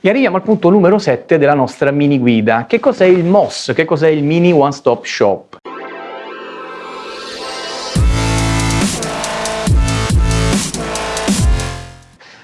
E arriviamo al punto numero 7 della nostra mini guida. Che cos'è il MOS? Che cos'è il Mini One Stop Shop?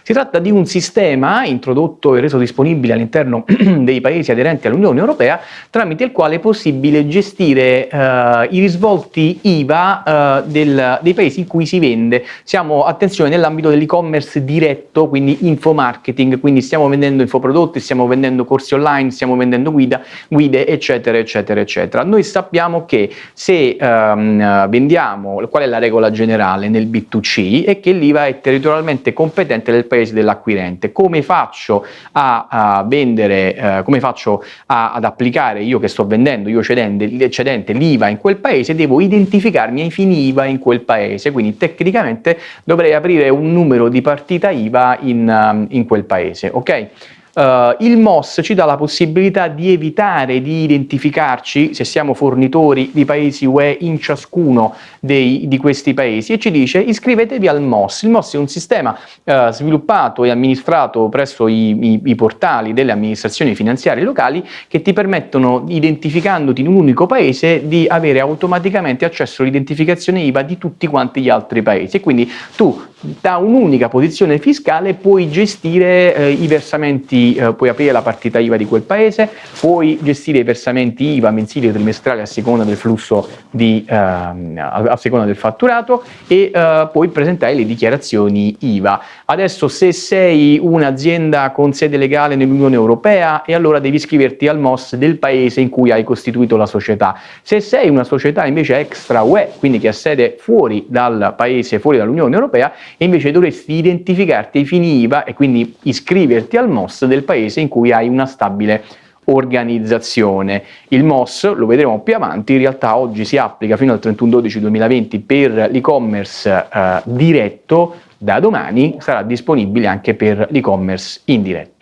Si tratta di un sistema introdotto e reso disponibile all'interno dei paesi aderenti all'Unione Europea tramite il quale è possibile gestire eh, i risvolti IVA eh, del, dei paesi in cui si vende. Siamo, attenzione, nell'ambito dell'e-commerce diretto, quindi infomarketing, quindi stiamo vendendo infoprodotti, stiamo vendendo corsi online, stiamo vendendo guida, guide, eccetera, eccetera, eccetera. Noi sappiamo che se ehm, vendiamo, qual è la regola generale nel B2C, è che l'IVA è territorialmente competente del paese paese dell'acquirente. Come faccio a, a vendere, eh, come faccio a, ad applicare io che sto vendendo, io cedente, cedente l'IVA in quel paese, devo identificarmi ai fini IVA in quel paese, quindi tecnicamente dovrei aprire un numero di partita IVA in, in quel paese, ok? Uh, il MOS ci dà la possibilità di evitare di identificarci se siamo fornitori di paesi UE in ciascuno dei, di questi paesi e ci dice iscrivetevi al MOS. Il MOS è un sistema uh, sviluppato e amministrato presso i, i, i, portali delle amministrazioni finanziarie locali che ti permettono, identificandoti in un unico paese, di avere automaticamente accesso all'identificazione IVA di tutti quanti gli altri paesi e quindi tu da un'unica posizione fiscale puoi gestire eh, i versamenti, eh, puoi aprire la partita IVA di quel paese, puoi gestire i versamenti IVA mensili e trimestrali a seconda del flusso di, eh, a seconda del fatturato e eh, puoi presentare le dichiarazioni IVA. Adesso se sei un'azienda con sede legale nell'Unione Europea e allora devi iscriverti al MOS del paese in cui hai costituito la società. Se sei una società invece extra UE, quindi che ha sede fuori dal paese, fuori dall'Unione Europea, invece dovresti identificarti ai fini IVA e quindi iscriverti al MOS del paese in cui hai una stabile organizzazione. Il MOS, lo vedremo più avanti, in realtà oggi si applica fino al 31-12-2020 per l'e-commerce eh, diretto, da domani sarà disponibile anche per l'e-commerce indiretto.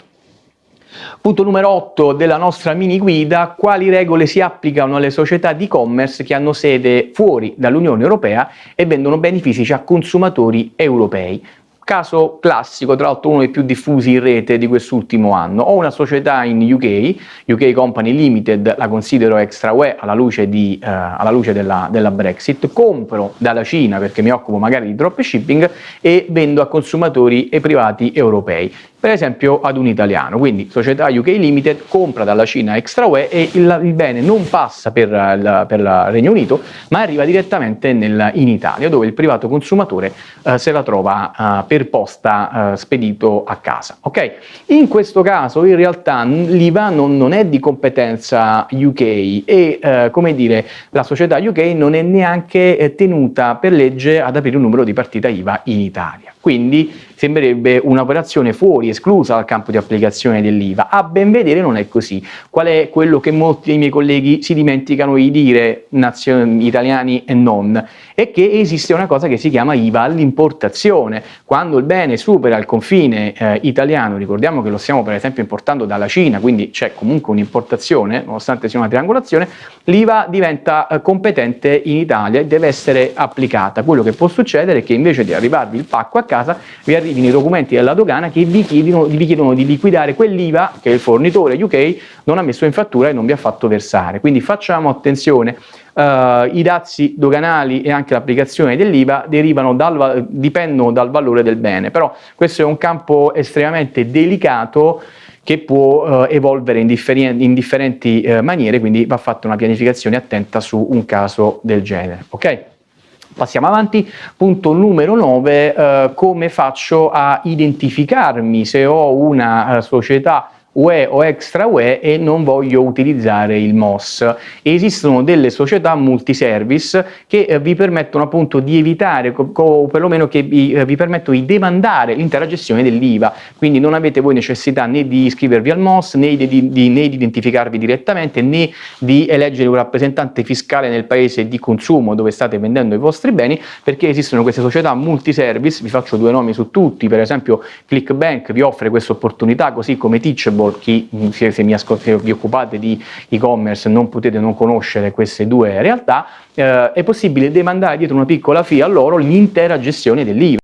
Punto numero 8 della nostra mini guida, quali regole si applicano alle società di e-commerce che hanno sede fuori dall'Unione Europea e vendono beni fisici a consumatori europei. Caso classico, tra l'altro uno dei più diffusi in rete di quest'ultimo anno. Ho una società in UK, UK Company Limited, la considero extra UE alla luce, di, eh, alla luce della, della, Brexit, compro dalla Cina perché mi occupo magari di dropshipping e vendo a consumatori e privati europei per esempio ad un italiano, quindi società UK Limited compra dalla Cina extra UE e il, il bene non passa per il, Regno Unito ma arriva direttamente nel, in Italia dove il privato consumatore eh, se la trova eh, per posta eh, spedito a casa. Okay? In questo caso in realtà l'IVA non, non, è di competenza UK e eh, come dire la società UK non è neanche eh, tenuta per legge ad aprire un numero di partita IVA in Italia. Quindi sembrerebbe un'operazione fuori, esclusa dal campo di applicazione dell'IVA. A ben vedere non è così. Qual è quello che molti dei miei colleghi si dimenticano di dire, italiani e non? È che esiste una cosa che si chiama IVA all'importazione. Quando il bene supera il confine eh, italiano, ricordiamo che lo stiamo per esempio importando dalla Cina, quindi c'è comunque un'importazione, nonostante sia una triangolazione, l'IVA diventa eh, competente in Italia e deve essere applicata. Quello che può succedere è che invece di arrivarvi il pacco a casa, vi arrivi arrivino i documenti della dogana che vi chiedono, vi chiedono di liquidare quell'IVA che il fornitore UK non ha messo in fattura e non vi ha fatto versare. Quindi facciamo attenzione, uh, i dazi doganali e anche l'applicazione dell'IVA dipendono dal valore del bene, però questo è un campo estremamente delicato che può eh, evolvere in, in differenti eh, maniere, quindi va fatta una pianificazione attenta su un caso del genere. Okay? Passiamo avanti, punto numero 9, eh, come faccio a identificarmi se ho una eh, società UE o extra UE e non voglio utilizzare il MOS. Esistono delle società multiservice che eh, vi permettono appunto di evitare o perlomeno che vi, eh, vi permettono di demandare l'intera gestione dell'IVA, quindi non avete voi necessità né di iscrivervi al MOS né di, di, né di identificarvi direttamente né di eleggere un rappresentante fiscale nel paese di consumo dove state vendendo i vostri beni perché esistono queste società multiservice, vi faccio due nomi su tutti, per esempio ClickBank vi offre questa opportunità così come Teachable Audible, chi, se, se, mi se vi occupate di e-commerce non potete non conoscere queste due realtà, eh, è possibile demandare dietro una piccola fee a loro l'intera gestione dell'IVA.